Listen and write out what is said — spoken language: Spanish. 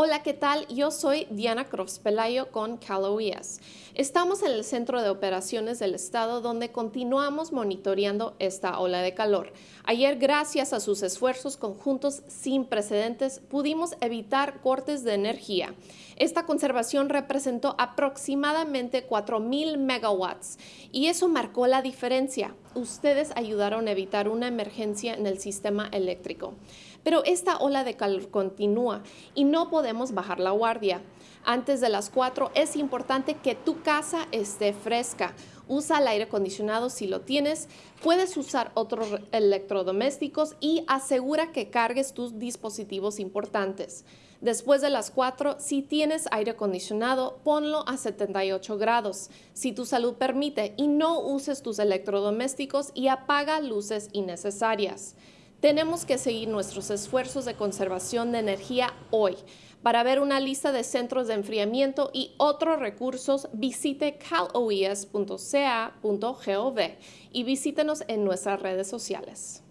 Hola, ¿qué tal? Yo soy Diana Crofts Pelayo con Cal OES. Estamos en el Centro de Operaciones del Estado donde continuamos monitoreando esta ola de calor. Ayer, gracias a sus esfuerzos conjuntos sin precedentes, pudimos evitar cortes de energía. Esta conservación representó aproximadamente 4.000 megawatts y eso marcó la diferencia. Ustedes ayudaron a evitar una emergencia en el sistema eléctrico. Pero esta ola de calor continúa y no podemos bajar la guardia. Antes de las 4 es importante que tu casa esté fresca. Usa el aire acondicionado si lo tienes, puedes usar otros electrodomésticos y asegura que cargues tus dispositivos importantes. Después de las 4, si tienes aire acondicionado, ponlo a 78 grados, si tu salud permite, y no uses tus electrodomésticos y apaga luces innecesarias. Tenemos que seguir nuestros esfuerzos de conservación de energía hoy. Para ver una lista de centros de enfriamiento y otros recursos, visite caloes.ca.gov y visítenos en nuestras redes sociales.